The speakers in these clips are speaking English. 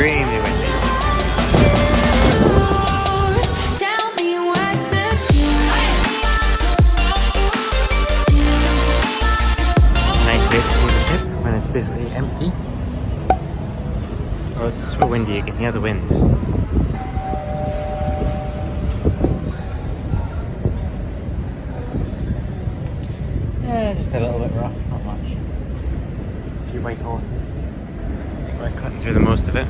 extremely windy. Tell me what to do. Nice way to see the ship when it's basically empty. Oh, it's so windy, you can hear the wind. Yeah, just a little bit rough, not much. A few white horses. I think we're cutting through the most of it.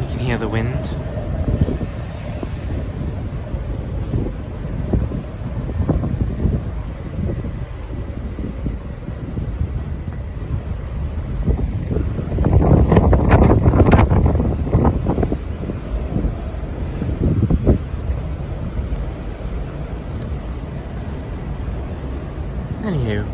You can hear the wind. Anywho.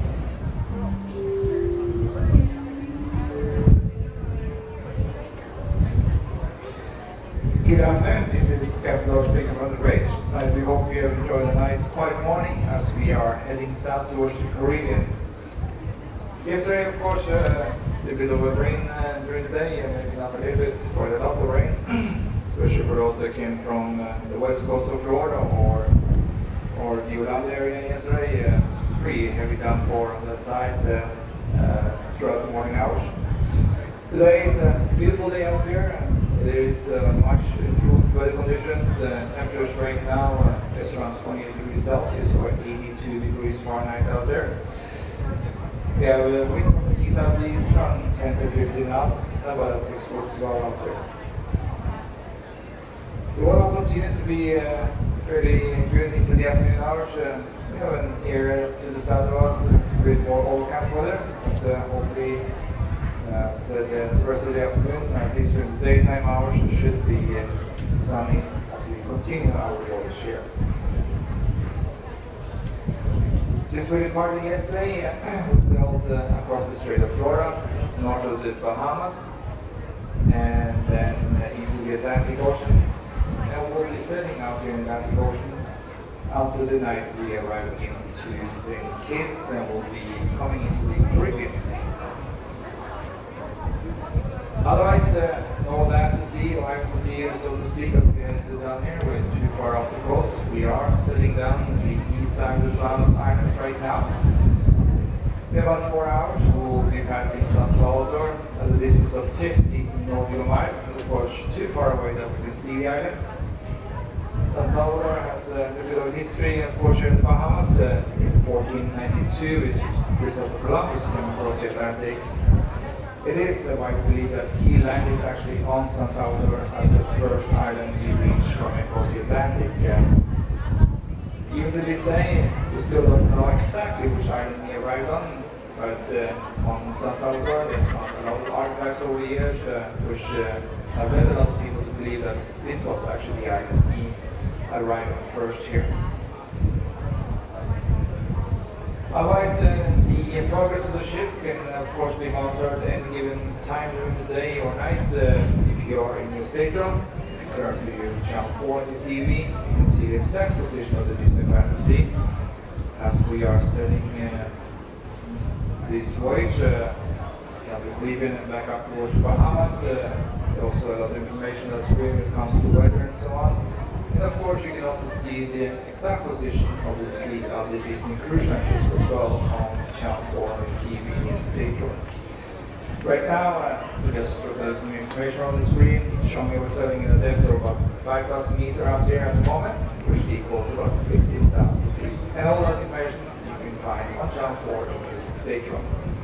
Good afternoon, this is Captain Lars speaking from the bridge. I do hope you have enjoyed a nice quiet morning as we are heading south towards the Caribbean. Yesterday, of course, uh, a little bit of a rain uh, during the day and maybe not a little bit, quite a lot of rain, especially for those that came from uh, the west coast of Florida or or the Orlando area yesterday. Uh, pretty heavy downpour on that side throughout the morning hours. Today is a beautiful day out here. There is uh, much improved weather conditions. Uh, temperatures right now around 28 degrees Celsius or 82 degrees Fahrenheit out there. We have a wind from the east around 10 to 15 knots, about a 6 foot swell out there. The weather will continue to be uh, fairly good into the afternoon hours. Uh, we have an area to the south of us bit more overcast weather, but uh, hopefully uh, so the rest of the afternoon, at least during the daytime hours, should be uh, sunny as we continue our voyage here. Since we departed yesterday, we sailed uh, across the Strait of Florida, north of the Bahamas, and then uh, into the Atlantic Ocean. And we'll be sailing out here in the Atlantic Ocean until the night we arrive into St. Kitts, then we'll be coming into the Caribbean Sea. Otherwise, uh, no land to see, or have to see, so to speak, as we head down here. We're too far off the coast. We are sitting down on the east side of the Bahamas Islands right now. In about four hours, we'll be passing San Salvador at a distance of 50 nautical miles, of course, too far away that we San Salvador has uh, a of history, of course, in the Bahamas. Uh, in 1492, is Christopher Columbus came across the Atlantic it is uh, widely believed that he landed actually on San Salvador as the first island he reached from across the Atlantic. Even to this day, we still don't know exactly which island he arrived on, but uh, on San Salvador, they found a lot of artifacts over the years, uh, which uh, have led a lot of people believe that this was actually he arrived first here. Otherwise, uh, the progress of the ship can of course be monitored at any given time during the day or night. Uh, if you are in your stateroom, if you turn to your channel 4 on the TV, you can see the exact position of the Disney Fantasy as we are setting uh, this voyage. Uh, to Cleveland and back up towards Bahamas. Uh, also a lot of information that's when it comes to weather and so on. And of course, you can also see the exact position of the fleet of the Disney cruise ships as well on Channel 4 on TV in. Right now, uh, we just put some information on the screen showing me we're sailing in a depth of about 5,000 meters out here at the moment, which equals about 16,000 feet. And all that information you can find on Channel 4 in the Stateroom.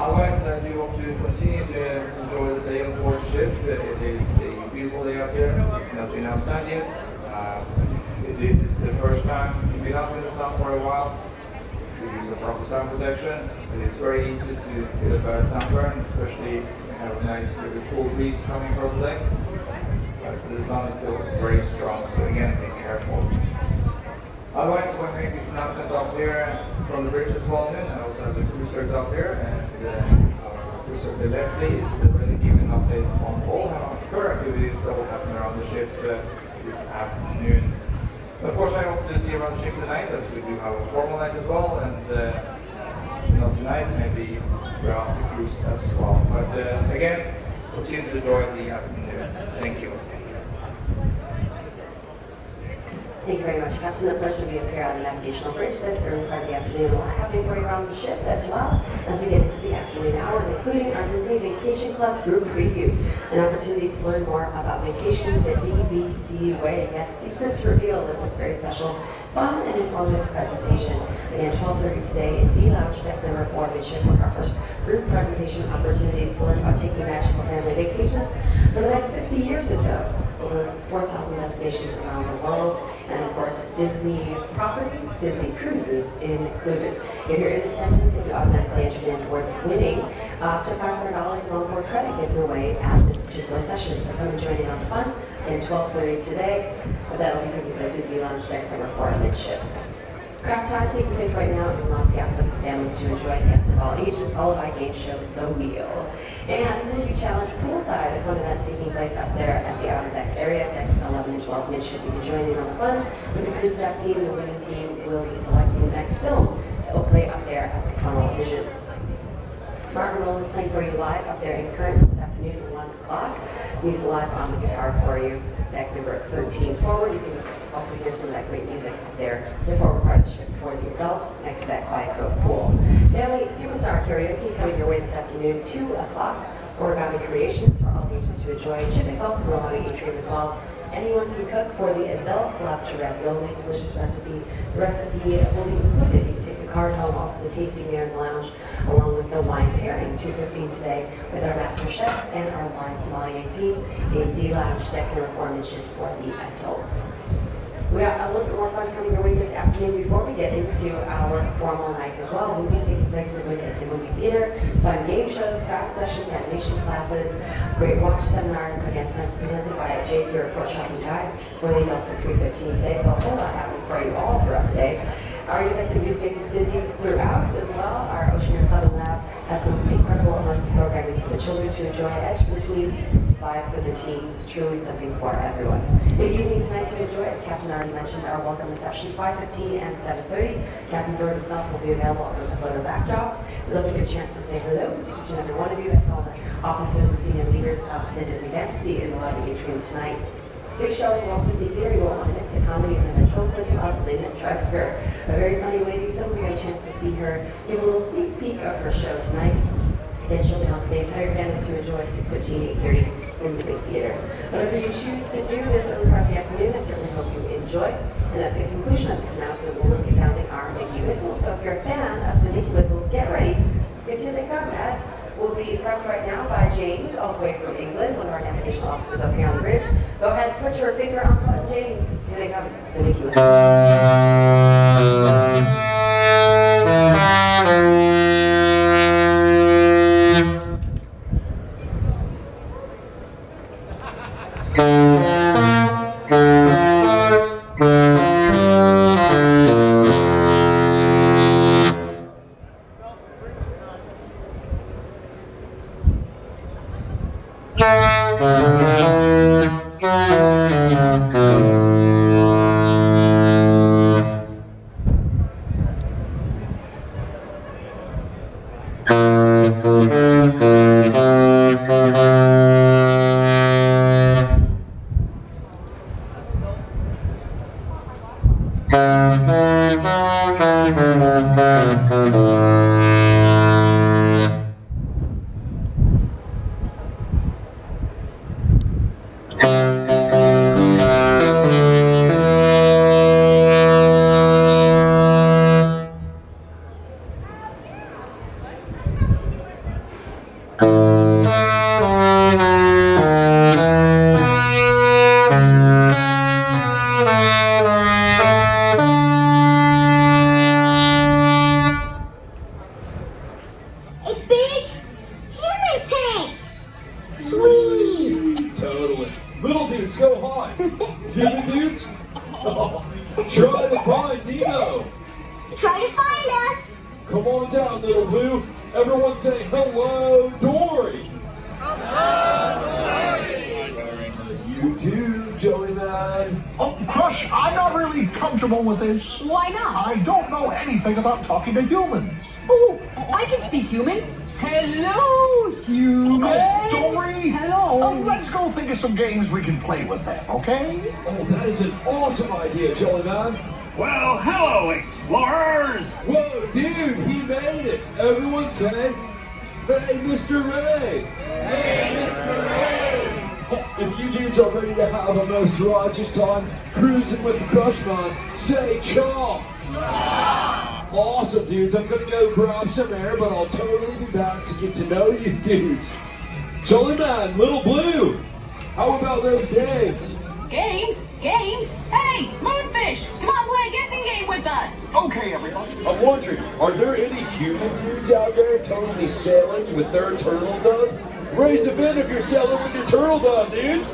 Otherwise, I do hope to continue to enjoy the day on board ship. Uh, It is a beautiful day out there. Not been outside yet. Uh, if this is the first time you've been out in the sun for a while. You should use a proper sun protection. It is very easy to get a sunburn, especially when you have a nice, really cool breeze coming across the deck. But the sun is still very strong, so again, be careful. Otherwise, we're making this announcement up here from the at Fallen. I also have the cruiser here, and uh, our the Leslie is ready to give an update on all current activities that will happen around the ship uh, this afternoon. Of course, I hope to see you around the ship tonight, as we do have a formal night as well, and uh, know, tonight maybe throughout the cruise as well. But uh, again, continue to enjoy the afternoon. Thank you. Thank you very much, Captain. A pleasure to be up here on the navigational bridge this early part of the afternoon. A lot happening for you around the ship as well as we get into the afternoon hours, including our Disney Vacation Club group preview, an opportunity to learn more about vacationing the DVC way. Yes, secrets revealed in this very special, fun and informative presentation. Again, 12:30 today in D Lounge, deck number four, midship, with our first group presentation opportunities to learn about taking magical family vacations for the next 50 years or so over 4,000 destinations around the world, and of course, Disney properties, Disney cruises included. If you're in attendance, you automatically entered in towards winning up to $500 in onboard credit given away at this particular session. So come and join in on the fun at 12:30 today. That'll be taking place at D Lounge Deck number four midship. Craft time taking place right now in La Piazza for families to enjoy guests of all ages, followed by game show, The Wheel. And movie challenge poolside, a fun event taking place up there at the outer deck area, decks 11 and 12 midship. You can join in on the fun with the crew staff team. The winning team will be selecting the next film that will play up there at the Funnel Vision. Martin Roll is playing for you live up there in Currents this afternoon at 1 o'clock. He's live on the guitar for you, deck number 13 forward. You can also hear some of that great music there, the forward part of the ship for the adults next to that Quiet Cove pool. Family Superstar Karaoke coming your way this afternoon, 2 o'clock. Origami Creations for all ages to enjoy. Chicken Health for Romani Atrium as well. Anyone can cook for the adults, lobster ravioli, delicious recipe. The recipe will be included. You can take the card home, also the tasting there in the lounge, along with the wine pairing. 2.15 today with our master chefs and our wine sommelier team in D Lounge, deck number four mentioned for the adults. We have a little bit more fun coming your way this afternoon before we get into our formal night as well. Movies taking place in the Vista Movie Theater, fun game shows, craft sessions, animation classes, great watch seminar, again presented by Jay your report shopping guide for the adults at 3.15 today. So a whole lot happening for you all throughout the day. Our youth activity space is busy throughout as well. Our Oceaneer Club and Lab has some incredible immersive programming for the children to enjoy. Edge the tweens, vibe for the teens, truly something for everyone. Big evening tonight to enjoy, as Captain already mentioned, our welcome reception 5.15 and 7.30. Captain Bird himself will be available over the photo backdrops. We'd love to get a chance to say hello to each and every one of you. That's all the officers and senior leaders of the Disney Fantasy in the lobby atrium tonight. Big show at Walt Disney Theater. You won't want to miss the comedy and the ventriloquism of Lynn Trefzger. A very funny lady, so we got a chance to see her give a little sneak peek of her show tonight. Then she'll be on for the entire family to enjoy 6.15, 8.30 in the big theater. Whatever you choose to do this of the afternoon, I certainly hope you enjoy. And at the conclusion of this announcement, we will be sounding our Mickey whistles. So if you're a fan of the Mickey whistles, get ready, because here they come, as will be pressed right now by James, all the way from England, one of our navigational officers up here on the bridge. Go ahead, put your finger on the James. Here they come, the Mickey whistle. Uh, Sweet! Totally. Little dudes go high. Human dudes? Oh, try to find Nemo. Try to find us! Come on down, little blue. Everyone say hello, Dory. Hello, Dory. You too, Joey Man. man. Oh, Crush, I'm not really comfortable with this. Why not? I don't know anything about talking to humans. Oh, I can speak human. Hello, human. Oh, Dory! Hello. Oh, let's go think of some games we can play with them, okay? Oh, that is an awesome idea, Jolly Man. Well, hello, explorers! Whoa, dude, he made it. Everyone say, Hey, Mr. Ray. Hey, Mr. Ray. If you dudes are ready to have a most righteous time cruising with the Crush Man, say chaw. Awesome, dudes. I'm gonna go grab some air, but I'll totally be back to get to know you dudes. Jolly Man, Little Blue, how about those games? Games? Games? Hey, Moonfish, come on, play a guessing game with us. Okay, everybody. I'm wondering, are there any human dudes out there totally sailing with their turtle dove? Raise a bid if you're sailing with your turtle dove, dude.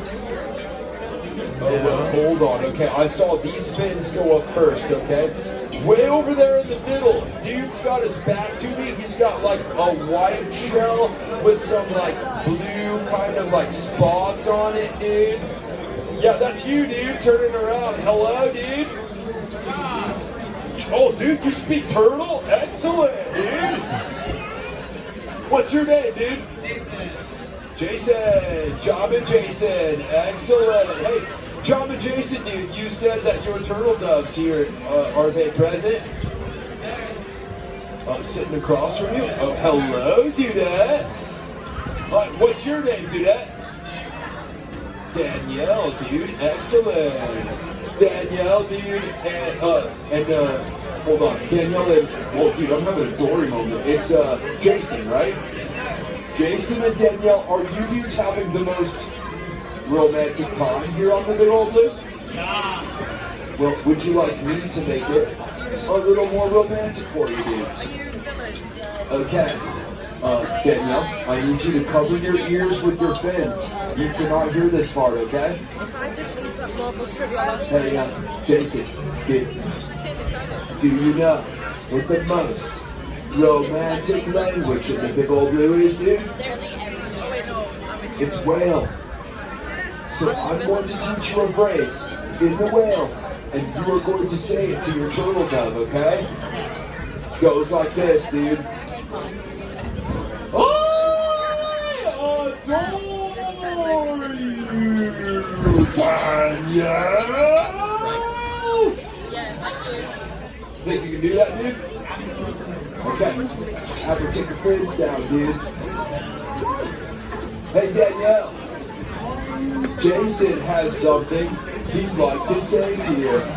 Oh, well, hold on, okay. I saw these fins go up first, okay? Way over there in the middle, dude's got his back to me. He's got like a white shell with some like blue kind of like spots on it, dude. Yeah, that's you, dude. Turning around. Hello, dude. Oh, dude, you speak turtle? Excellent, dude. What's your name, dude? Jason. Job and Jason. Excellent. Hey, Job and Jason, dude, you said that your turtle doves here, uh, are they present? I'm sitting across from you. Oh, hello, Dudette. Uh, what's your name, Dudette? Danielle, dude. Excellent. Danielle, dude, and uh, and uh, hold on, Danielle and well, dude, I'm having a Dory moment. It's uh, Jason, right? Jason and Danielle, are you dudes having the most romantic time here on the Good Old Blue? Well, would you like me to make it a little more romantic for you dudes? Okay. Uh, Danielle, I need you to cover your ears with your fins. You cannot hear this far, okay? Hey, uh, Jason, do, do you know what the most romantic language in the Big Old Blue is, dude? It's whale. So I'm going to teach you a phrase in the whale, and you are going to say it to your turtle dove, okay? Goes like this, dude. I adore you, Danielle! Think you can do that, dude? Okay. Have to take the fins down, dude. Hey, Danielle. Jason has something he'd like to say to you.